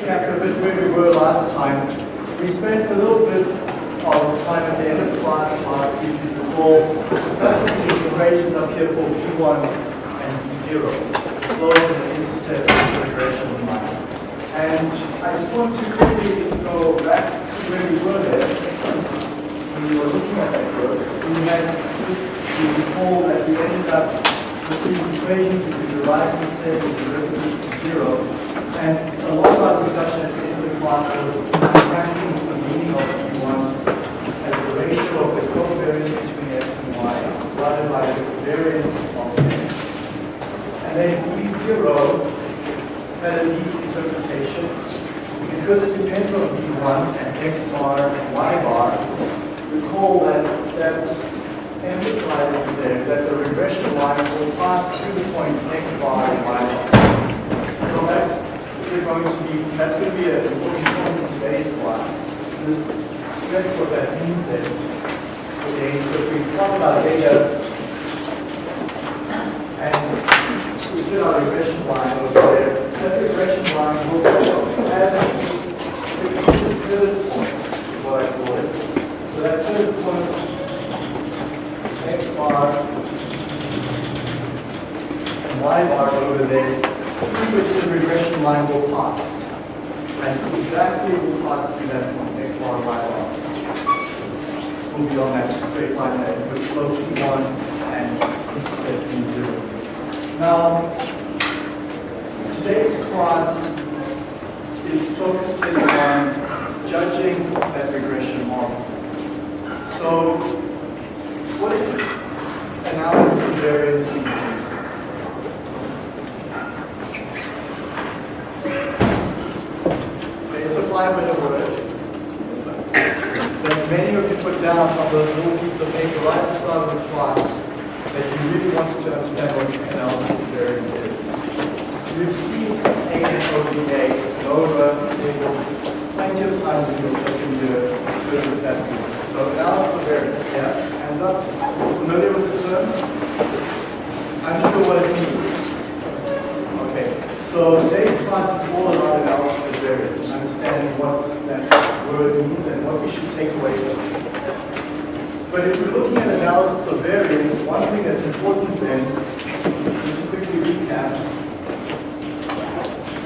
recap a bit where we were last time. We spent a little bit of time at the end of class last week, recall, discussing the equations up here for B1 and B0, the slope and the intercept of regression line. And I just want to quickly go back to where we were there. When we were looking at that curve, we had this, you recall that we ended up with these equations, we could derive the of derivatives to zero. And a lot of our discussion at the class was tracking the meaning of B1 as the ratio of the covariance between x and y divided by the variance of x. And then B0 had a neat interpretation because it depends on B1 and x bar and y bar. Recall that that emphasizes there that the regression line will pass through the points x bar and y bar. Is going to be that's going to be an important point in today's class. Just stress what that means then. Okay, so if we talk about data and we did our regression line over there, that regression line will have this, this third point, is what I call it. So that third point, x bar and y bar over there, through which the regression line will pass. And exactly will pass through that point, x bar, y bar. Will be on that straight line there with slope B1 and intercept B0. Now, today's class is focusing on judging that regression model. So, what is it? Analysis of variance means. Okay, It's a five-minute word that many you on those little pieces of paper right at the start of the class that you really wanted to understand what analysis of variance is. You've seen ANOVA, NOVA tables, plenty of times in your second year business that So analysis of variance, yeah, hands up. Familiar with the term? Unsure what it means. Okay, so today's class is all about analysis of variance and understanding what that word means and what we should take away from it. But if we're looking at analysis of variance, one thing that's important then, just to quickly recap,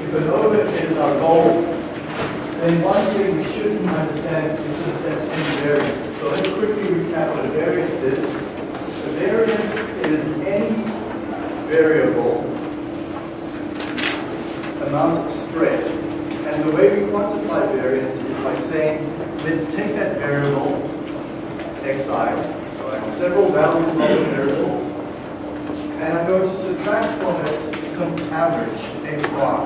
if ANOVA is our goal, then one thing we shouldn't understand is just that any variance. So let's quickly recap what a variance is. A variance is any variable amount of spread. And the way we quantify variance is by saying, let's take that variable, xi, so I have several values of the variable, and I'm going to subtract from it some average, x bar.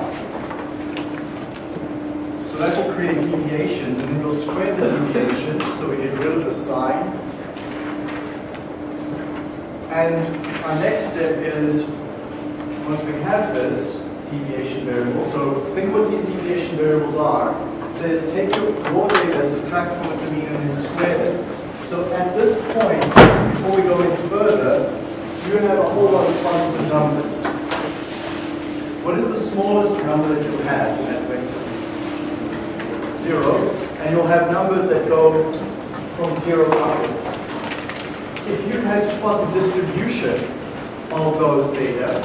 So that will create deviations, and then we'll square the deviations, so we get rid of the sign. And our next step is, once we have this deviation variable, so think what these deviation variables are. It says take your raw data, subtract from it the mean, and then square it. So at this point, before we go any further, you're going to have a whole lot of positive numbers. What is the smallest number that you'll have in that vector? Zero. And you'll have numbers that go from zero upwards. If you had to plot the distribution of those data,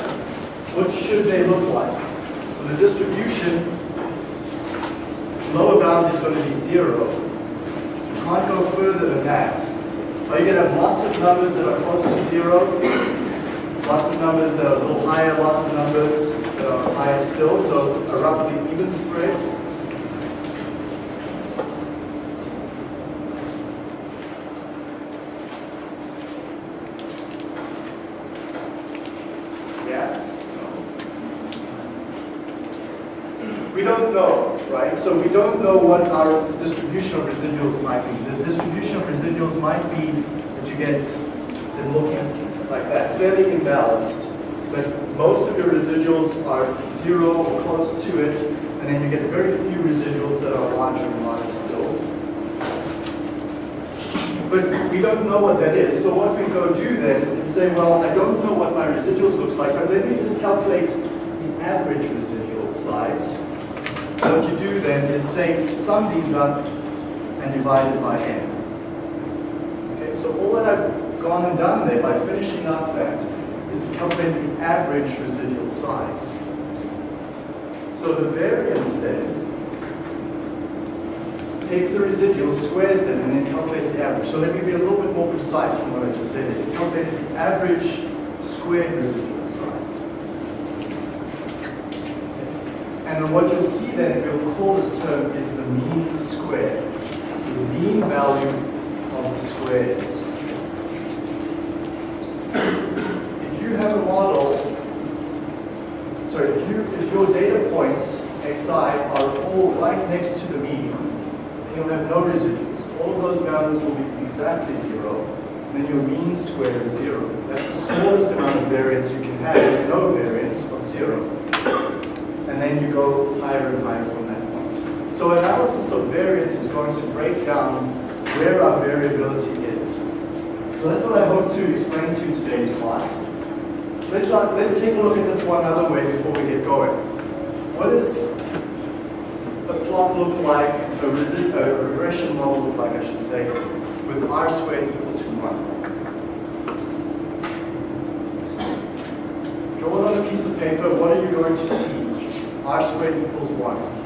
what should they look like? So the distribution, lower bound is going to be zero. Can't go further than that. Are you going to have lots of numbers that are close to zero? Lots of numbers that are a little higher, lots of numbers that are higher still, so a roughly even spread. Yeah? We don't know, right? So we don't know what our distribution of residuals might be. The distribution of residuals might be that you get them looking like that, fairly imbalanced. But most of your residuals are zero or close to it, and then you get very few residuals that are larger and larger still. But we don't know what that is. So what we go do then is say, well, I don't know what my residuals looks like, but let me just calculate the average residual size. And what you do then is say, sum these up and divide it by n. Okay, so all that I've gone and done there by finishing up that is calculate the average residual size. So the variance then takes the residual, squares them, and then calculates the average. So let me be a little bit more precise from what I just said. It calculates the average squared residual size. And what you'll see then, you'll call this term, is the mean square. The mean value of the squares. If you have a model, sorry, if, you, if your data points xi are all right next to the mean, you'll have no residues. All of those values will be exactly zero. Then your mean square is zero. That's the smallest amount of variance you can have. There's no variance of zero. And then you go higher and higher from that point. So analysis of variance is going to break down where our variability is. So that's what I hope to explain to you today's class. Let's, uh, let's take a look at this one other way before we get going. What is a plot look like, a, a regression model look like, I should say, with r squared equal to 1. Draw it on a piece of paper, what are you going to see? R squared equals 1.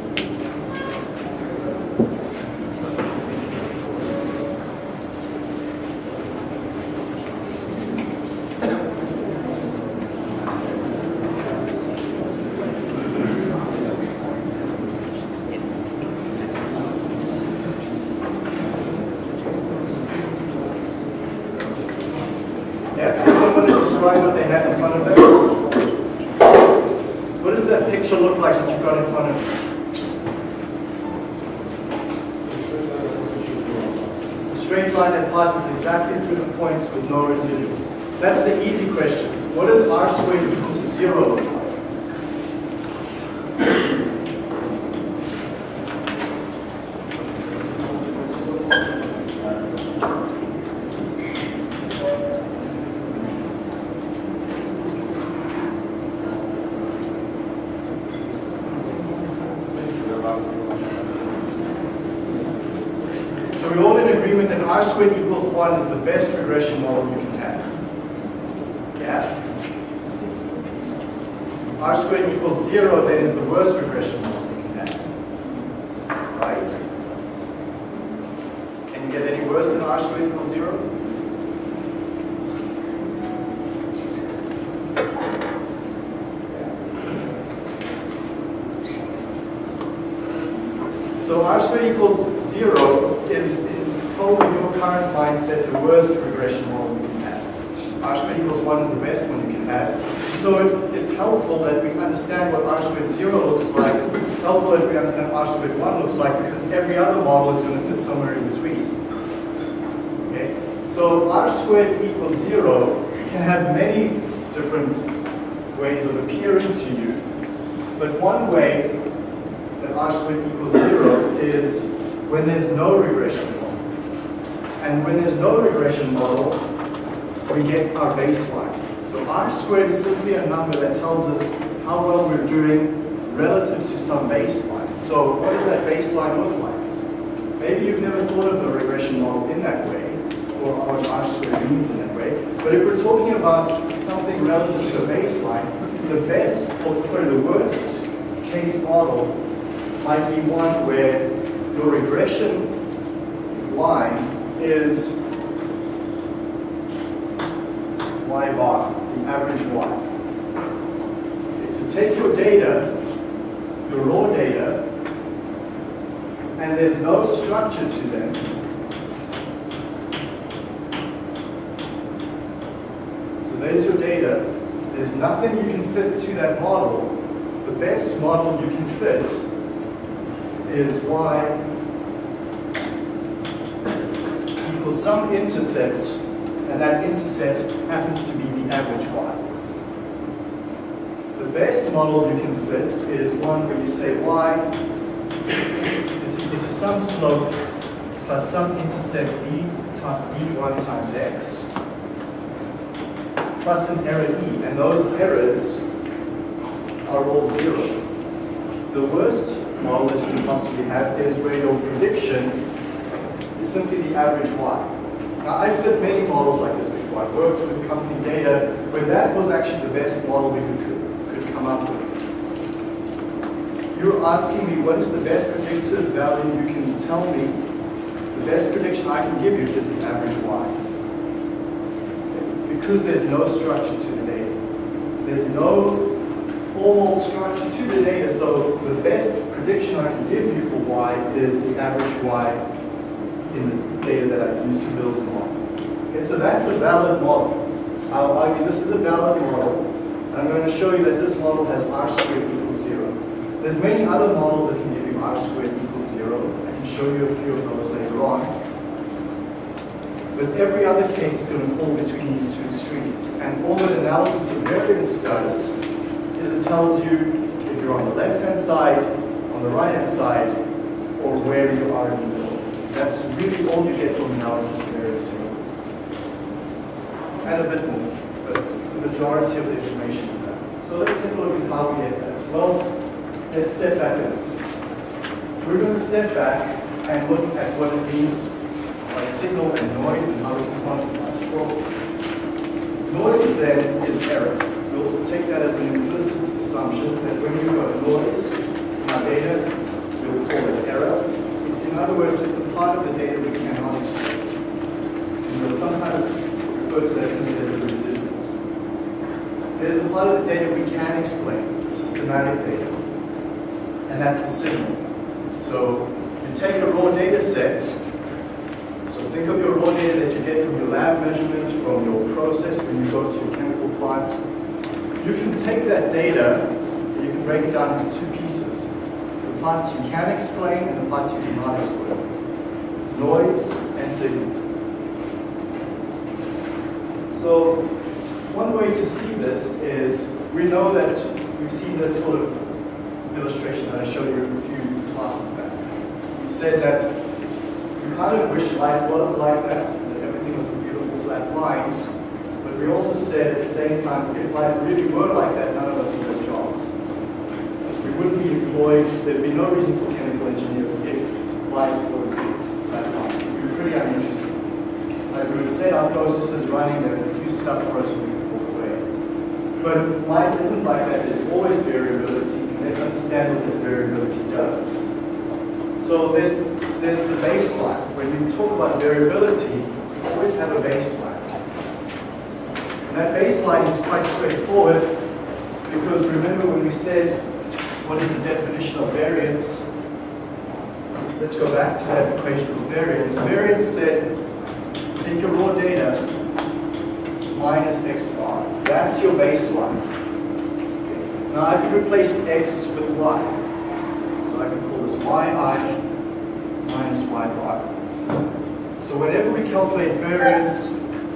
describe what they had in front of them? What does that picture look like that you've got in front of you? A straight line that passes exactly through the points with no residuals. That's the easy question. What does r squared equal to 0 look like? So we're all in agreement that r squared equals 1 is the best regression model you can have. Yeah? r squared equals 0 then is the worst regression model you can have. Right? Can you get any worse than r squared equals 0? So r squared equals 0 is, in probably your current the worst regression model you can have. R squared equals 1 is the best one you can have. So it, it's helpful that we understand what R squared 0 looks like, helpful that we understand R squared 1 looks like, because every other model is going to fit somewhere in between. Okay? So R squared equals 0 can have many different ways of appearing to you, but one way that R squared equals 0 is when there's no regression. And when there's no regression model, we get our baseline. So R squared is simply a number that tells us how well we're doing relative to some baseline. So what does that baseline look like? Maybe you've never thought of the regression model in that way, or what R squared means in that way. But if we're talking about something relative to a baseline, the best, or sorry, the worst case model might be one where your regression line is y bar, the average y. Okay, so take your data, your raw data, and there's no structure to them. So there's your data. There's nothing you can fit to that model. The best model you can fit is y some intercept, and that intercept happens to be the average y. The best model you can fit is one where you say y is equal to some slope plus some intercept d d1 times x plus an error e, and those errors are all zero. The worst model that you can possibly have is where your prediction simply the average y. Now, I've fit many models like this before. I've worked with company data where that was actually the best model we could, could come up with. You're asking me what is the best predictive value you can tell me. The best prediction I can give you is the average y. Because there's no structure to the data. There's no formal structure to the data, so the best prediction I can give you for y is the average y in the data that I used to build the model. Okay, so that's a valid model. I'll argue this is a valid model. I'm going to show you that this model has r squared equals zero. There's many other models that can give you r squared equals zero. I can show you a few of those later on. But every other case is going to fall between these two extremes. And all that analysis of variance does is it tells you if you're on the left-hand side, on the right-hand side, or where you are in the. That's really all you get from analysis of variance tables. And a bit more, but the majority of the information is that. So let's take a look at how we get that. Well, let's step back a bit. We're going to step back and look at what it means by signal and noise and how we can quantify it. Well, noise then is error. We'll take that as an implicit assumption that when you've got noise in our data, we'll call it error. It's in other words, part of the data we cannot explain. And we'll sometimes refer to that simply as the residuals. There's a part of the data we can explain, the systematic data, and that's the signal. So you take a raw data set, so think of your raw data that you get from your lab measurement, from your process when you go to your chemical plant. You can take that data, and you can break it down into two pieces. The parts you can explain and the parts you cannot explain noise, and signal. So one way to see this is we know that we've seen this sort of illustration that I showed you a few classes back. We said that we kind of wish life was like that, that everything was beautiful flat lines, but we also said at the same time, if life really were like that, none of us would have jobs. We wouldn't be employed, there'd be no reason for chemical engineers if life was pretty uninteresting. our process processes running, there a few stuff for us we could walk away. But life isn't like that. There's always variability. Let's understand what that variability does. So there's, there's the baseline. When you talk about variability, you always have a baseline. And that baseline is quite straightforward because remember when we said what is the definition of variance, let's go back to that equation for variance. Variance said, take your raw data minus x bar. That's your baseline. Now I can replace x with y. So I can call this yi minus y bar. So whenever we calculate variance,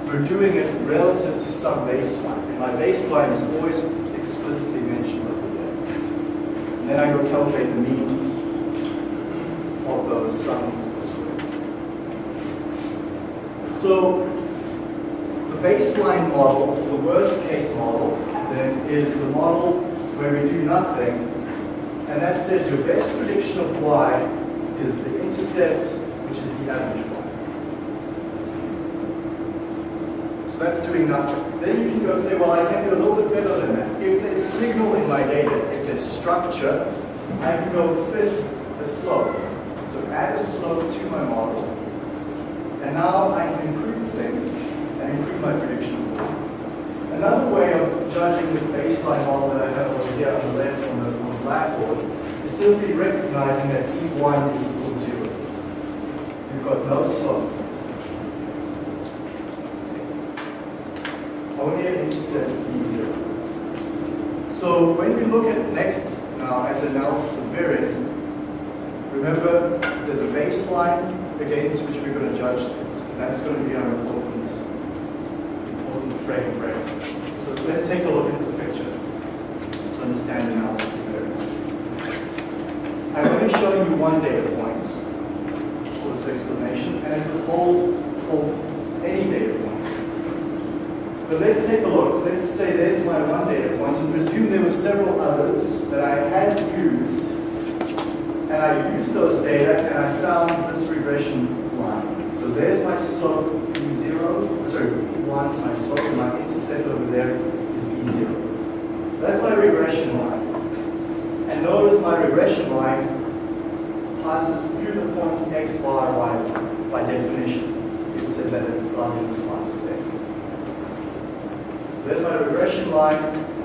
we're doing it relative to some baseline. And my baseline is always explicitly mentioned over there. And then I go calculate the mean of those sums. So the baseline model, the worst case model, then is the model where we do nothing, and that says your best prediction of y is the intercept, which is the average y. So that's doing nothing. Then you can go say, well, I can do a little bit better than that. If there's signal in my data, if there's structure, I can go fit a slope So add a slope to my model, and now I can improve things and improve my prediction. Another way of judging this baseline model that I have over here on the left on the, on the blackboard is simply recognizing that B1 is equal to zero. You've got no slope. Only an intercept B0. So when we look at next now at the analysis of variance, Remember, there's a baseline against which we're going to judge things, and that's going to be our important, important frame of reference. So let's take a look at this picture to understand analysis of variance. I'm only showing you one data point for this explanation, and it could hold for any data point. But let's take a look. Let's say there's my one data point, and presume there were several others that I had used and I used those data and I found this regression line. So there's my slope B0, sorry, B1 is my slope, and my intercept over there is B0. That's my regression line. And notice my regression line passes through the point x bar y by definition. We said that of this class today. So there's my regression line.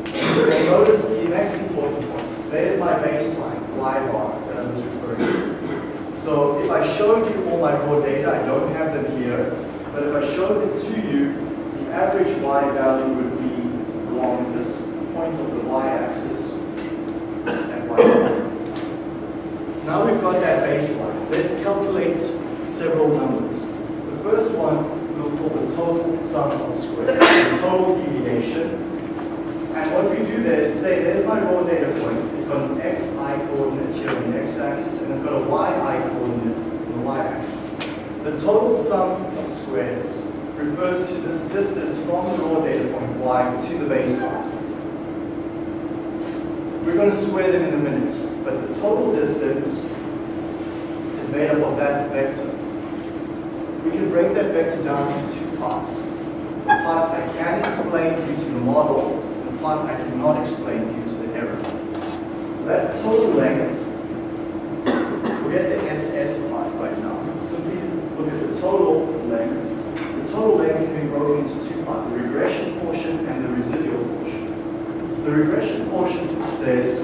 And notice the next important point. There's my baseline, y bar, that I was referring to. So if I showed you all my raw data, I don't have them here, but if I showed it to you, the average y value would be along this point of the y-axis and y. Now we've got that baseline. Let's calculate several numbers. The first one we'll call the total sum of squares, the total deviation. What we do there is say, there's my raw data point. It's got an xi coordinate here on the x-axis, and it's got a yi coordinate on the y-axis. The total sum of squares refers to this distance from the raw data point y to the baseline. We're going to square them in a minute, but the total distance is made up of that vector. We can break that vector down into two parts. The part I can explain due to the model, part I cannot explain due to the error. So that total length, We forget the SS part right now. Simply look at the total length. The total length can be broken into two parts, the regression portion and the residual portion. The regression portion says,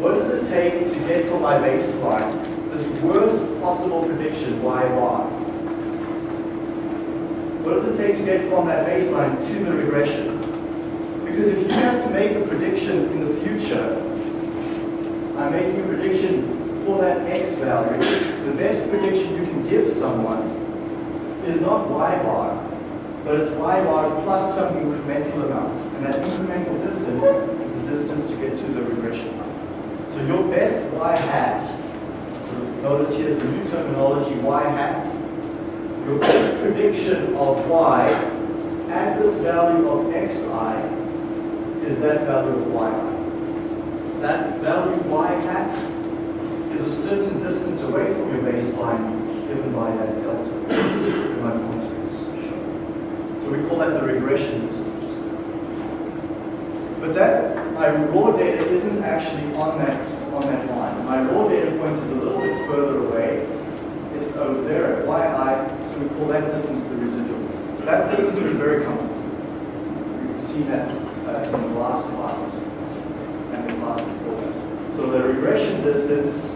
what does it take to get from my baseline this worst possible prediction, y bar? What does it take to get from that baseline to the regression? Because if you have to make a prediction in the future, I'm making a prediction for that x value, the best prediction you can give someone is not y bar, but it's y bar plus some incremental amount. And that incremental distance is the distance to get to the regression line. So your best y hat, notice here's the new terminology, y hat, your best prediction of y at this value of xi is that value of yi. That value y hat is a certain distance away from your baseline given by that delta, my pointer is shown. So we call that the regression distance. But that, my raw data isn't actually on that, on that line. My raw data point is a little bit further away. It's over there at yi, so we call that distance the residual distance. That distance is very comfortable. We've seen that in the last class and the class before that. So the regression distance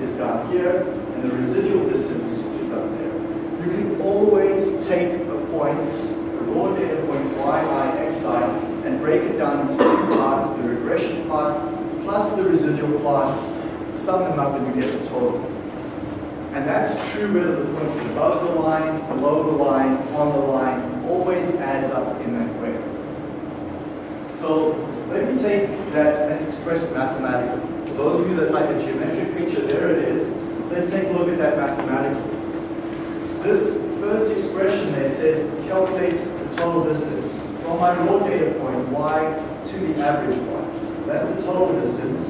is down here, and the residual distance is up there. You can always take a point, a raw data point yi, xi, and break it down into two parts, the regression part plus the residual part, sum them up and you get the total. And that's true whether the point is above the line, below the line, on the line, always adds up in that way. So let me take that and express it mathematically. For those of you that like a geometric picture, there it is. Let's take a look at that mathematically. This first expression there says calculate the total distance from my raw data point y to the average y. That's the total distance.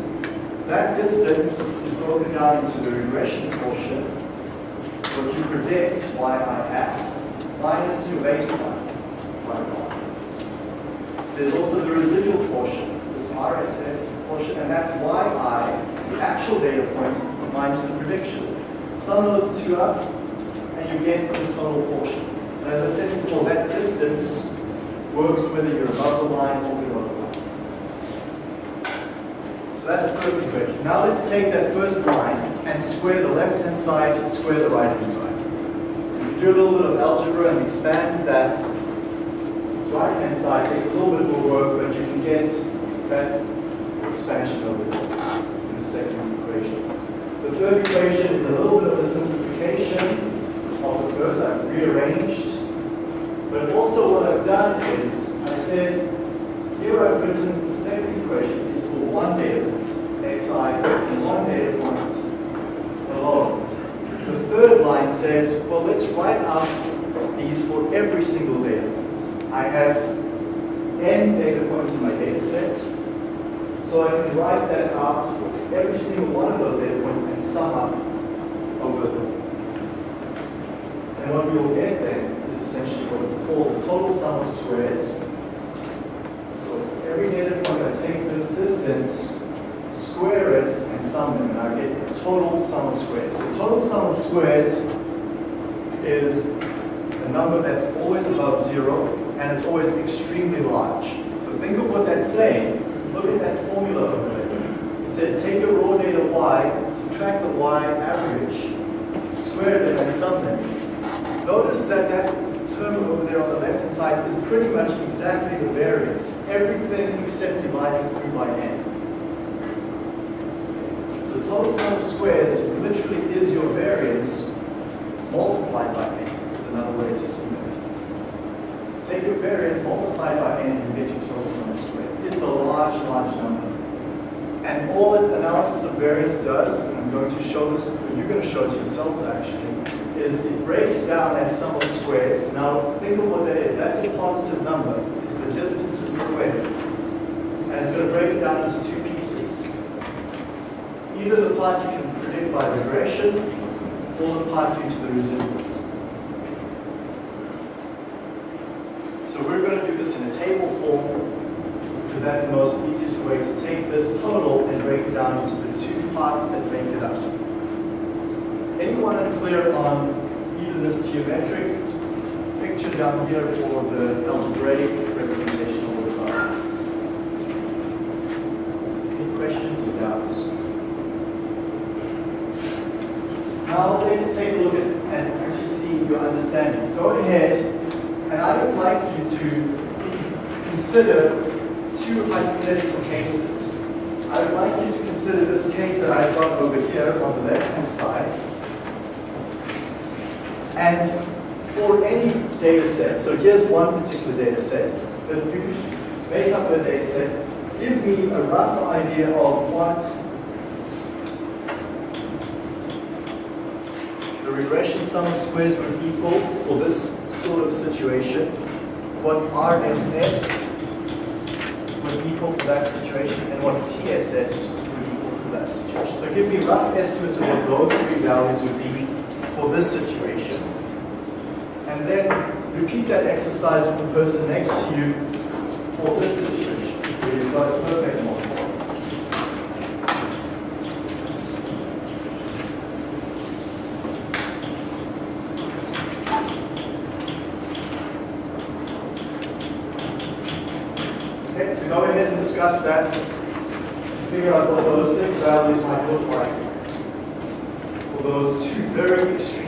That distance is broken down into the regression portion, what you predict y i hat, minus your baseline, y. There's also the residual portion, this RSS portion, and that's yi, the actual data point, minus the prediction. Sum those two up, and you get the total portion. And as I said before, that distance works whether you're above the line or below the line. So that's the first equation. Now let's take that first line and square the left-hand side, square the right-hand side. You do a little bit of algebra and expand that right-hand side, takes a little bit more work, but you can get that expansion over there in the second equation. The third equation is a little bit of a simplification of the first. I've rearranged. But also what I've done is, I said, here I've written the second equation is for one data xi, and one data point below. The third line says, well, let's write out these for every single data. I have n data points in my data set, so I can write that out every single one of those data points and sum up over them. And what we will get then is essentially what we call the total sum of squares. So every data point, I take this distance, square it, and sum them, and I get the total sum of squares. So total sum of squares is a number that's always above zero, and it's always extremely large. So think of what that's saying. Look at that formula over there. It says take your raw data y, subtract the y average, square it, and sum them. Notice that that term over there on the left-hand side is pretty much exactly the variance. Everything except dividing through by n. So total sum of squares literally is your variance multiplied by n. It's another way to see that. Take your variance multiplied by n and get your total sum of squares. It's a large, large number. And all that analysis of variance does, and I'm going to show this, or you're going to show it to yourselves actually, is it breaks down that sum of squares. Now, think of what that is. That's a positive number. It's the distances squared. And it's going to break it down into two pieces. Either the part you can predict by regression, or the part due to the residuals. So we're going to do this in a table form, because that's the most easiest way to take this total and break it down into the two parts that make it up. Anyone unclear on either this geometric picture down here or the algebraic representation of the graph? Any questions or doubts? Now let's take a look at and actually see your understanding. Go ahead, and I would like you to consider two hypothetical cases. I would like you to consider this case that I've got over here on the left-hand side. And for any data set, so here's one particular data set, that you make up a data set, give me a rough idea of what the regression sum of squares would equal for this sort of situation, what RSS equal for that situation, and what TSS would equal for that situation. So give me rough estimates of what those three values would be for this situation. And then repeat that exercise with the person next to you for this situation, where you've got a perfect model. Okay, so go ahead and discuss that. Figure out what those six values might look like for those two very extreme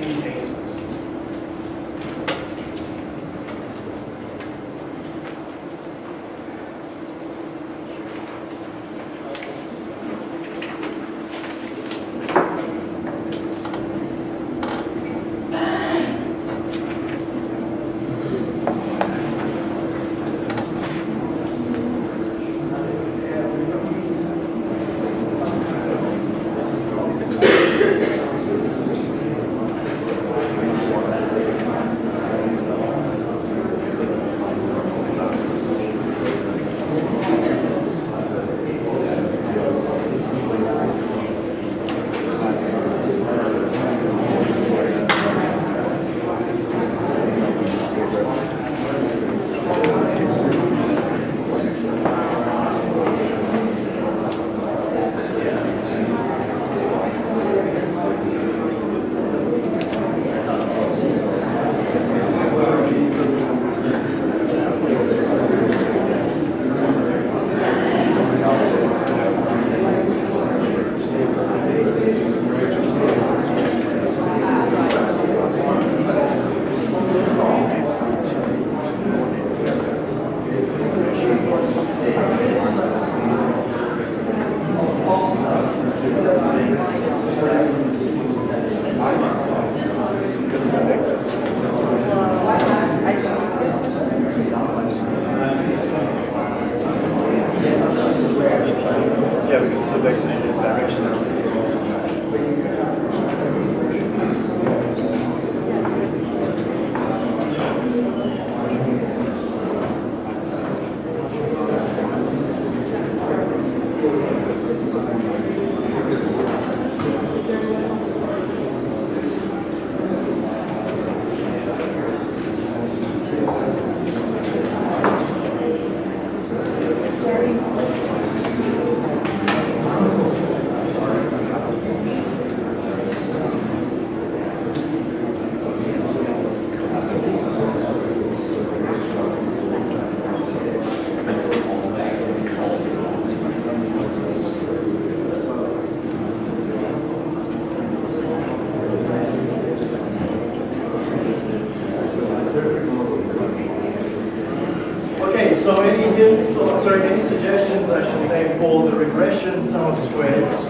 for the regression sum of squares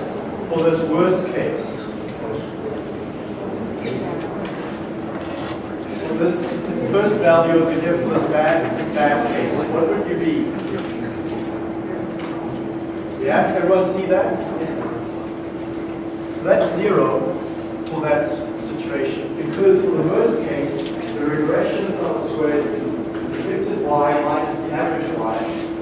for this worst case. For this first value over here for this bad, bad case, what would you be? Yeah, everyone see that? So that's zero for that situation. Because for the worst case, the regression sum of squares is predicted y minus the average.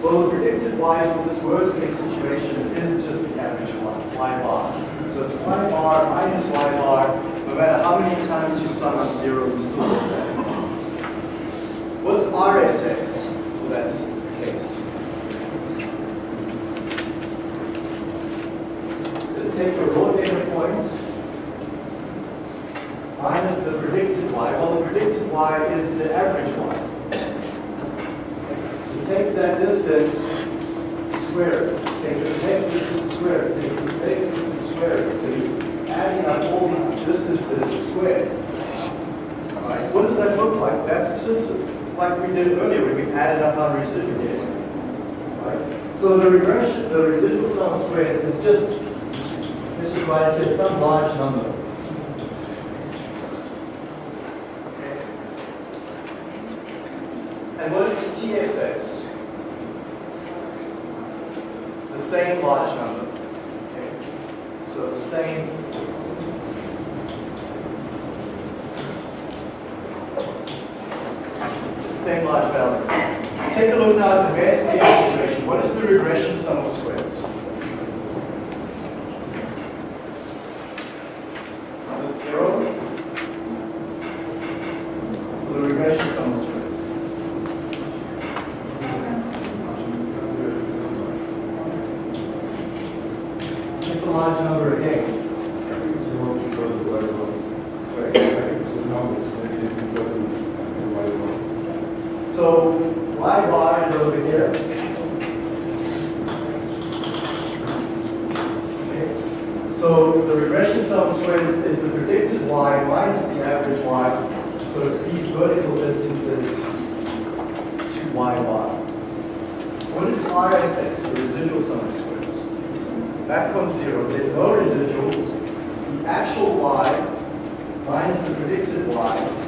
Well, the predicted y for this worst case situation is just the average y, y bar. So it's y bar minus y bar. No matter how many times you sum up zero, we still get that. What's RSS for that case? Just take your raw data point minus the predicted y. Well, the predicted y is the average y. So take that distance, square it. Take the next distance, square it. Take the next distance, square it. So you're adding up all these distances squared. Right? What does that look like? That's just like we did earlier when we added up our residuals. Right? So the regression, the residual sum of squares is just, let's just write it here, some large number. And what is the TSS? The same large number. Okay. So the same. Same large value. Take a look now at the best. What is the regression sum of squares? Is zero? The regression sum of squares. It's a large number again. So y bar is over here. Okay. So the regression sum of squares is the predicted y minus the average y. So it's these vertical distances to y bar. What is RSS, the residual sum of squares? Back on zero, there's no residuals. The actual y minus the predicted y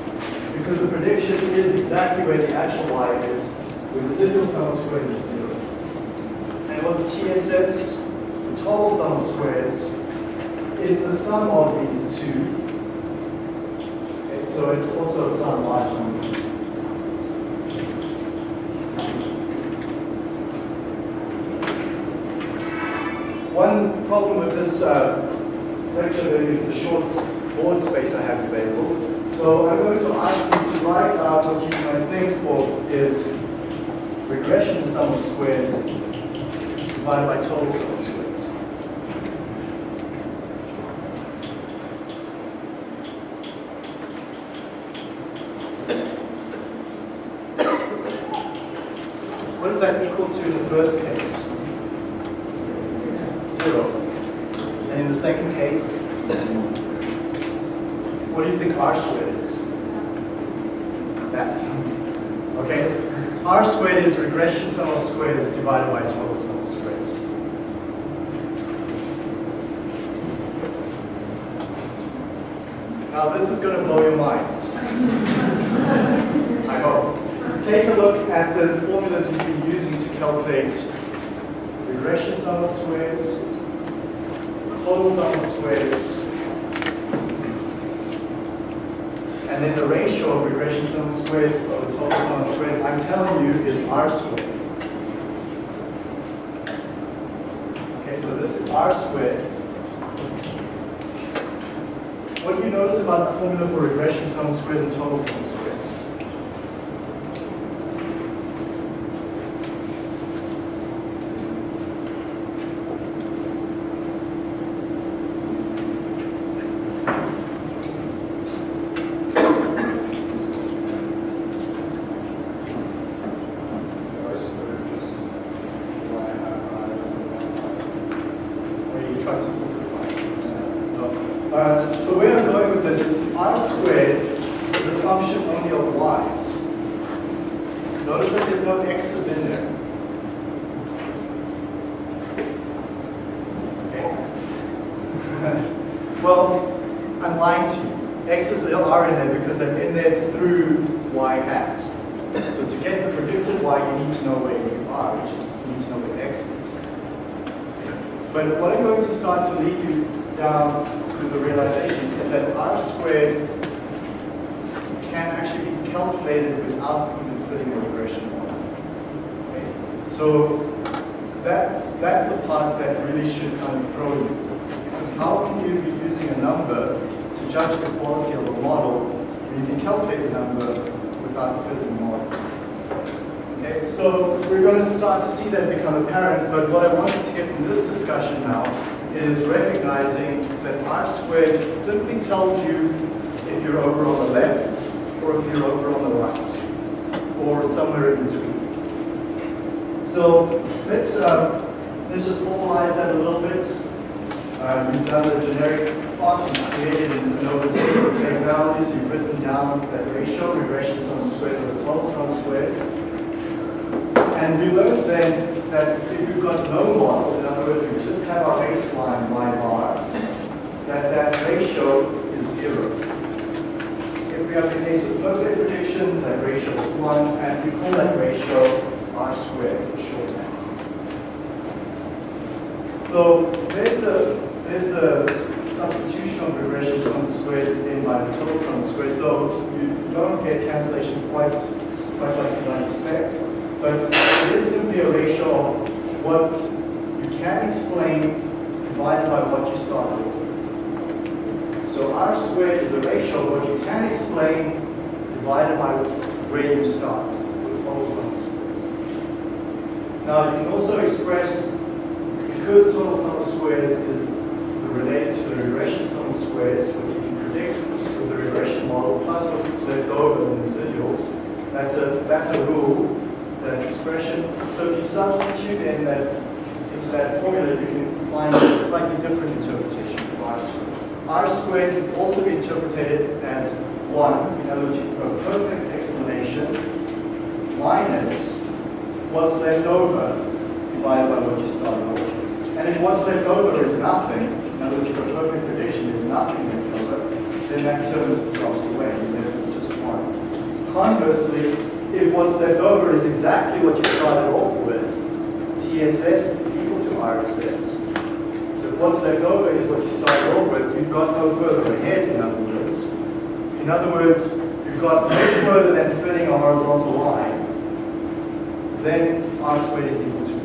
because the prediction is exactly where the actual y is, the residual sum of squares is zero. And what's TSS? The total sum of squares is the sum of these two. Okay, so it's also a sum large number. One problem with this uh, lecture is the short board space I have available. So I'm going to ask you to write out what you might think of is regression sum of squares divided by total sum of squares. What does that equal to in the first case? Zero. And in the second case? What do you think r squared is? That. Okay? r squared is regression sum of squares divided by total sum of squares. Now this is going to blow your minds. I hope. Take a look at the formulas you've been using to calculate regression sum of squares, total sum of squares, and then the ratio of regression sum of squares over total sum of squares, I'm telling you, is r squared. Okay, so this is r squared. What do you notice about the formula for regression sum of squares and total sum of squares? Or you try to simplify? No. Uh, so where I'm going with this is r squared is a function only of y's. Notice that there's no x's in there. Okay. well, I'm lying to you. X's are in there because they're in there through y hat. So to get the predicted y, you need to know where you are, which is you need to know where x is. But what I'm going to start to lead you down to the realization is that r squared can actually be calculated without even fitting a regression model. Okay? So that, that's the part that really should kind of throw you. Because how can you be using a number to judge the quality of a model when you can calculate the number without fitting the model? Okay, so we're going to start to see that become apparent, but what I wanted to get from this discussion now is recognizing that r squared simply tells you if you're over on the left or if you're over on the right, or somewhere in between. So let's uh, let's just formalize that a little bit. Uh, you've done the generic plot, you've created an open set of values, you've written down that ratio, regression sum of squares over total sum of squares. And we learned then that if you've got no model, in other words, have our baseline y bar, that that ratio is zero. If we have the case with perfect predictions, that ratio is one, and we call that ratio r squared shorthand. So there's the there's the substitution of regression sum squares in by the total sum squares. So you don't get cancellation quite quite like you might expect, but it is simply a ratio of what you can explain divided by what you started with. So r squared is a ratio of what you can explain divided by where you start, the total sum squares. Now you can also express, because total sum of squares is related to the regression sum of squares, what you can predict with the regression model plus what's left over in the residuals, that's a, that's a rule, that expression. So if you substitute in that into that formula, you can find a slightly different interpretation of r squared. r squared can also be interpreted as 1, in other words, you have a perfect explanation, minus what's left over divided by what you started off with. And if what's left over is nothing, in other words, your perfect prediction is nothing left over, then that term drops away, and then it's just one. Conversely, if what's left over is started off with, TSS is equal to RSS. So what's left over is what you started off with, you've got no further ahead, in other words. In other words, you've got no further than fitting a horizontal line then r squared is equal to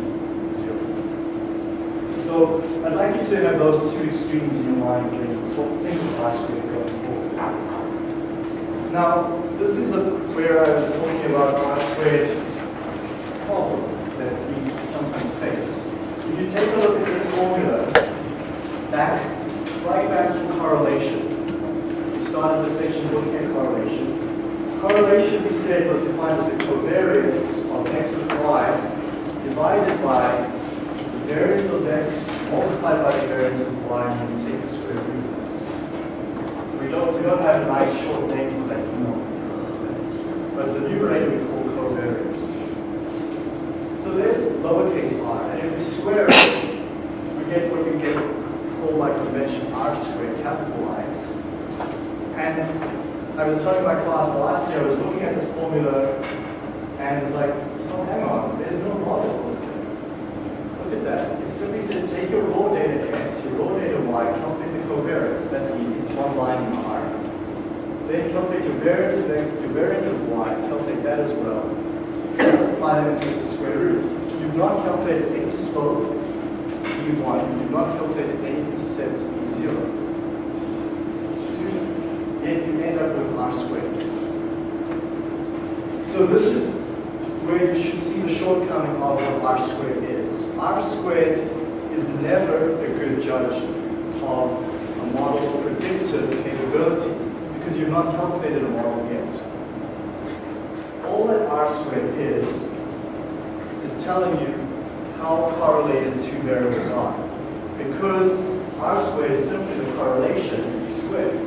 0. So I'd like you to have those two extremes in your mind when you think of r squared going forward. Now, this is where I was talking about r squared problem that we sometimes face. If you take a look at this formula, back, right back to correlation. We started the section looking at correlation. Correlation, we said, was defined as the covariance of x with y divided by the variance of x multiplied by the variance of y when you take the square root. We don't, we don't have a nice short name for that numerator. But the numerator. So there's lowercase r, and if we square it, we get what we get called by convention r squared capitalized. And I was telling my class last year, I was looking at this formula and it's like, oh, hang on, there's no logic Look at that. It simply says take your raw data x, your raw data y, calculate the covariance. That's easy. It's one line in R. Then calculate your variance of x, your variance of y, calculate that as well. And the square root. You've not calculated any slope, B1. You've not calculated any intercept, B0 then you end up with r squared. So this is where you should see the shortcoming of what r squared is. r squared is never a good judge of a model's predictive capability because you've not calculated a model yet. All that r squared is, telling you how correlated two variables are. Because r squared is simply the correlation squared.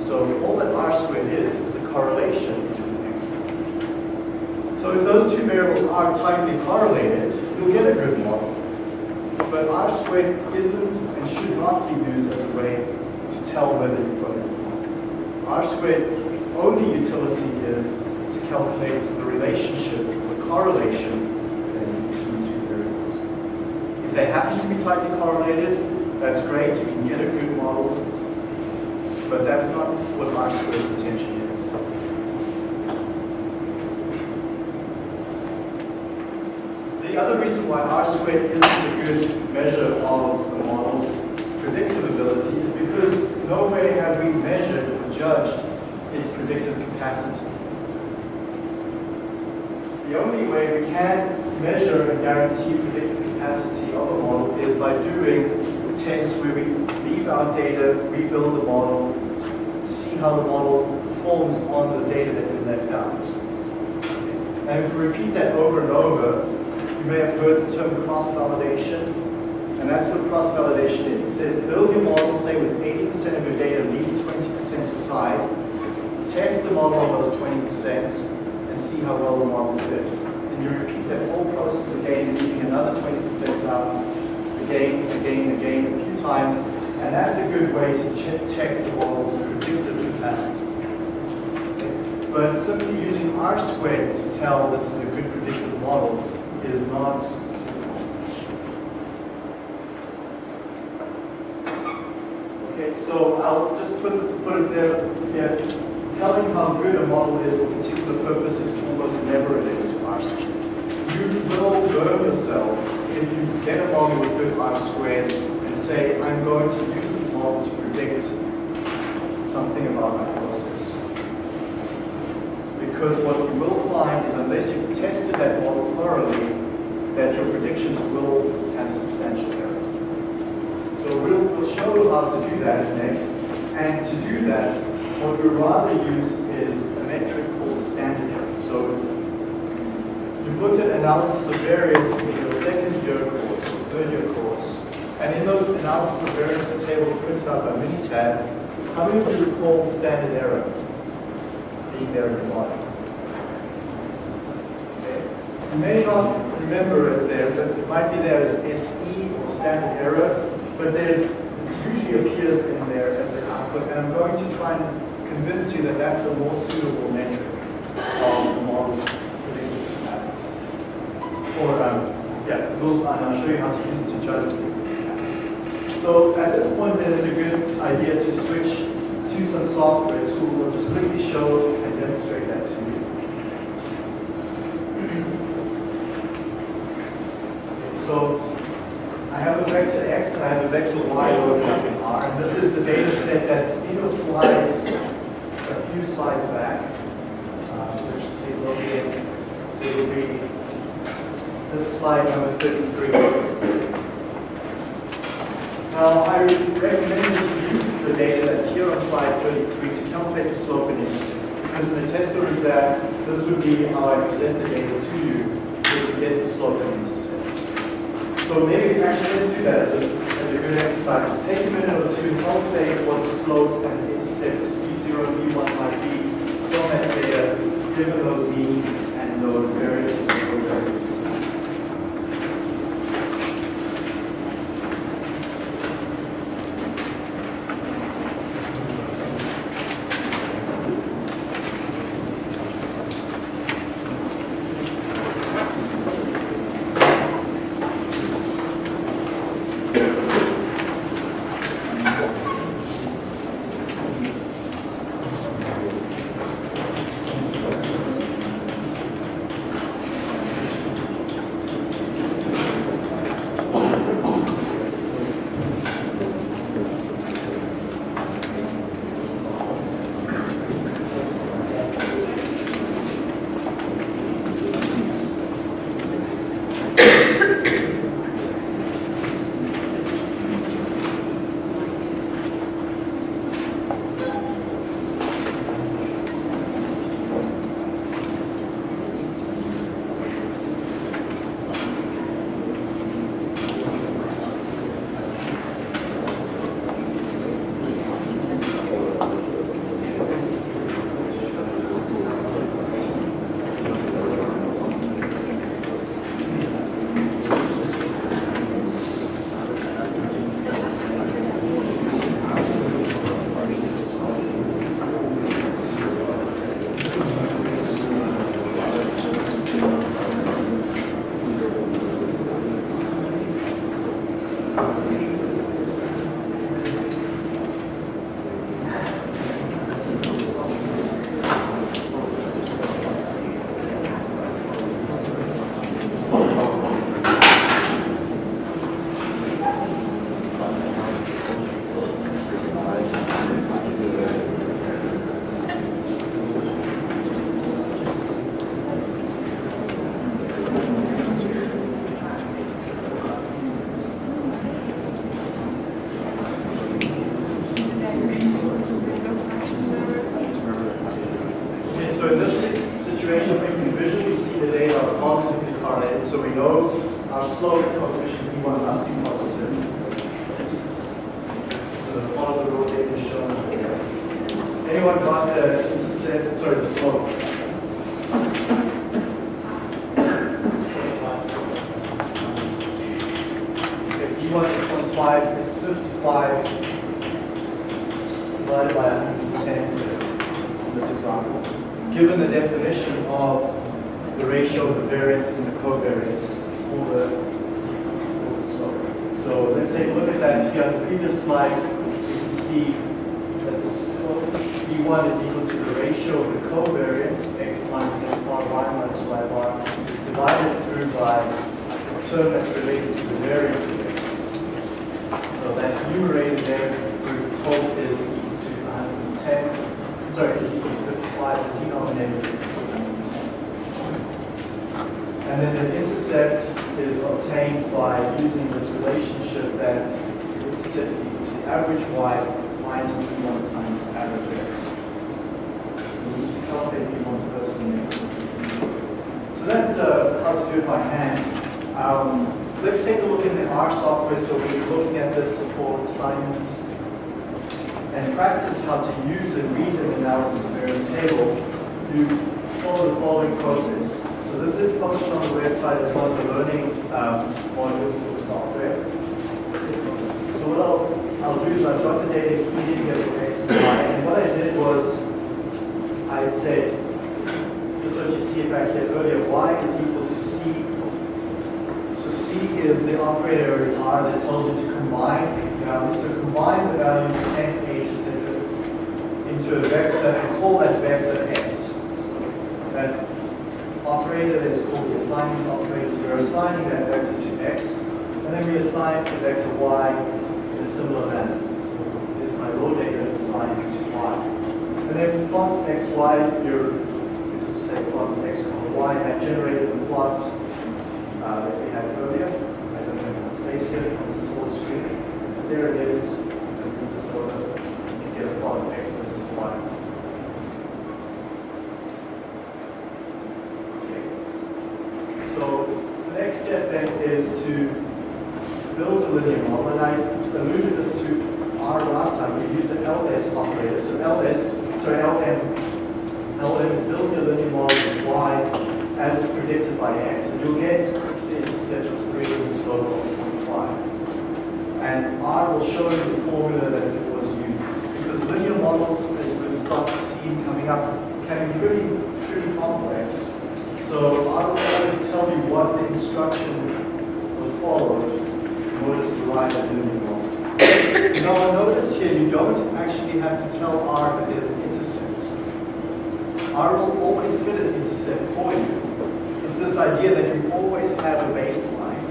So all that r squared is, is the correlation between x and So if those two variables are tightly correlated, you'll get a good model. But r squared isn't and should not be used as a way to tell whether you've got it. R squared's only utility is to calculate the relationship, the correlation between two variables. If they happen to be tightly correlated, that's great, you can get a good model, but that's not what R squared's intention is. The other reason why R squared isn't a good measure of the model's predictive ability is because no way have we measured or judged its predictive capacity. The only way we can measure and guarantee predictive capacity of a model is by doing tests where we leave our data, rebuild the model, see how the model performs on the data that we left out. And if we repeat that over and over, you may have heard the term cross-validation, and that's what cross-validation is. It says build your model, say with 80% of your data, leave 20% aside, test the model on those 20%, and see how well the model did. And you repeat that whole process again, leaving another 20% out, again, again, again, a few times, and that's a good way to check, check the model's predictive capacity. But simply using R squared to tell that this is a good predictive model is not Okay, so I'll just put, put it there. Yeah. Telling how good a model is for particular purpose is almost never a negative R squared. You will burn yourself if you get a model with good R squared and say, I'm going to use this model to predict something about my process. Because what you will find is unless you've tested that model thoroughly, that your predictions will have substantial error. So we'll, we'll show how to do that next. And to do that, what we'd rather use is a metric called standard error. So looked at analysis of variance in your second year course or third year course. And in those analysis of variance tables printed out by Minitab, how many of you recall standard error being there in the bottom? You may not remember it there, but it might be there as SE or standard error, but there's, it usually appears in there as an output, and I'm going to try and convince you that that's a more suitable metric of the model's predictive capacity. Or, um, we'll, and I'll show you how to use it to judge predictive So at this point, then it's a good idea to switch to some software tools. I'll just quickly show and demonstrate that to you. So I have a vector x and I have a vector y over in R. And this is the data set that's in your slides a few slides back. Uh, let's just take a look at it. It will be this slide number 33. Now, I recommend that you use the data that's here on slide 33 to calculate the slope and intercept. Because in the test or exam, this would be how I present the data to you so you get the slope and intercept. So maybe actually let's do that as a, as a good exercise. Take a minute or two, calculate what the slope and intercept B0 and B1 might be from that data, given those means and those variances sorry, is equal to 55, the denominator is equal to 110. And then the intercept is obtained by using this relationship that intercept is equal to the average y minus B1 times average x. We need to calculate B1 first and then So that's uh, how to do it by hand. Um, let's take a look in the R software. So we're looking at this for assignments and practice how to use and read an analysis of variance table. You follow the following process. So this is posted on the website as one of the learning um, modules for the software. So what I'll, I'll do is I've got the data the x and y. And what I did was I said, just so you see it back here earlier, y is equal to c. So c is the operator R that tells you to combine values. So combine the values 10, 8, etc. into a vector and call that vector x. That operator that is called the assignment operator. So we're assigning that vector to x, and then we assign the vector y in a similar manner. So here's my raw data is assigned to y. And then plot x, y, just say plot x, y, that generated the plot uh, that we had earlier. I don't know if it here on the source screen. But there it is. And move this over. You get a plot of x versus y. Okay. So the next step then is to build a linear model. And I alluded this to R last time. We used the LS operator. So LS, sorry, LM. LM is building a linear model of y as it's predicted by x. And you'll get the intercept of 3 and slope of 0.5. And R will show you the formula that it was used. Because linear models, as we'll start to see coming up, can be pretty, pretty complex. So I will always tell you what the instruction was followed in order to derive a linear model. Now notice here, you don't actually have to tell R that there's an intercept. R will always fit an intercept for you. It's this idea that you always have a baseline.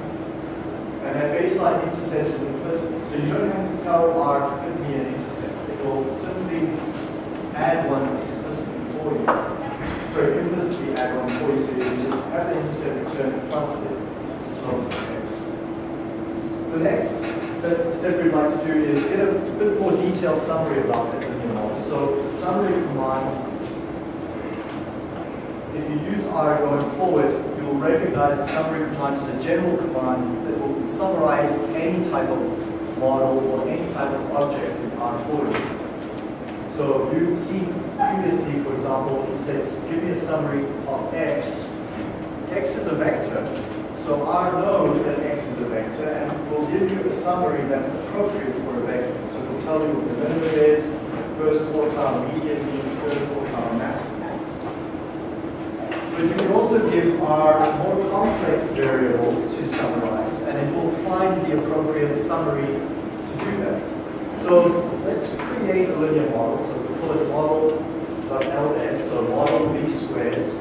And that baseline intercept is implicit. So you don't have to tell R to fit me an intercept. It will simply add one explicitly for you. Sorry, implicitly add one for you. So you just have the intercept return plus the slope of x. The next step we'd like to do is get a bit more detailed summary about that model. So the summary command if you use R going forward, you will recognize the summary command is a general command that will summarize any type of model or any type of object in R forward. So you'd see previously, for example, if you said, give me a summary of X. X is a vector. So R knows that Vector and will give you a summary that's appropriate for a vector. So it will tell you what the minimum is, first quartile, median, mean, third quartile, maximum. But you can also give R more complex variables to summarize, and it will find the appropriate summary to do that. So let's create a linear model. So we call it model.ls, so model v squares.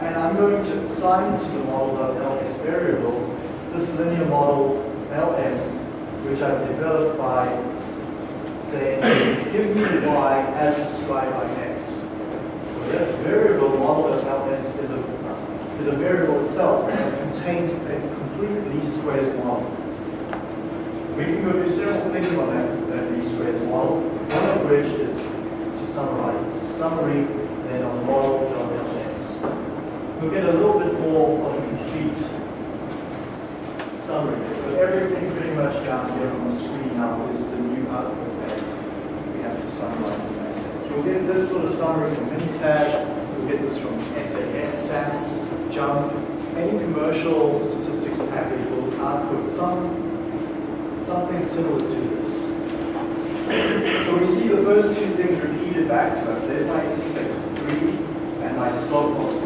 And I'm going to assign to the model.ls variable this linear model lm, which I've developed by saying, give me the y as described by x. So this variable model of LS is a, is a variable itself that contains a complete least squares model. We can go do several things on that, that least squares model, one of which is to summarize. It's a summary then on model.ls. We'll get a little bit more of a complete summary. So everything pretty much down here on the screen now is the new output that we have to summarize in this. You'll get this sort of summary from Minitab, you'll get this from SAS, SAS, JMP. Any commercial statistics package will output some something similar to this. So we see the first two things repeated back to us. There's my intersection 3 and my slope of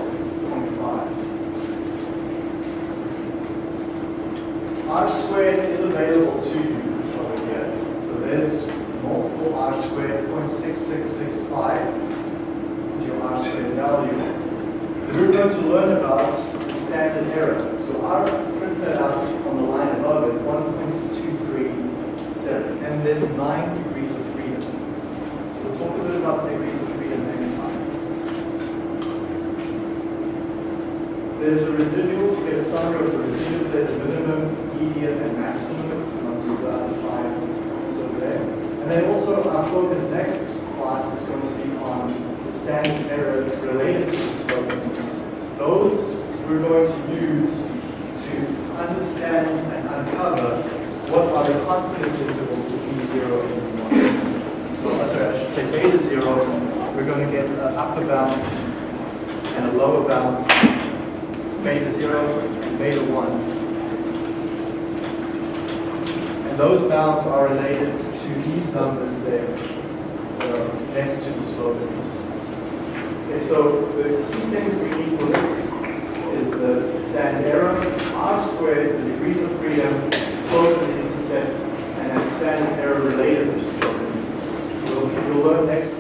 value. We're going to learn about the standard error. So R prints that out on the line above it, 1.237. And there's nine degrees of freedom. So we'll talk a bit about degrees of freedom next time. There's a residual, to get a summary of the residuals, there's minimum, median, and maximum amongst the other five over there. And then also our focus next class is going to be on standard error related to the slope. Those we're going to use to understand and uncover what are the confidence intervals between zero and one. So, uh, sorry, I should say beta zero, we're going to get an upper bound and a lower bound beta 0 and beta 1. And those bounds are related to these numbers there, are next to the slope intercept. Okay, so the key things we need for this is the standard error, r squared, the degrees of freedom, slope and intercept, and then standard error related to slope and intercept. So we'll, we'll learn next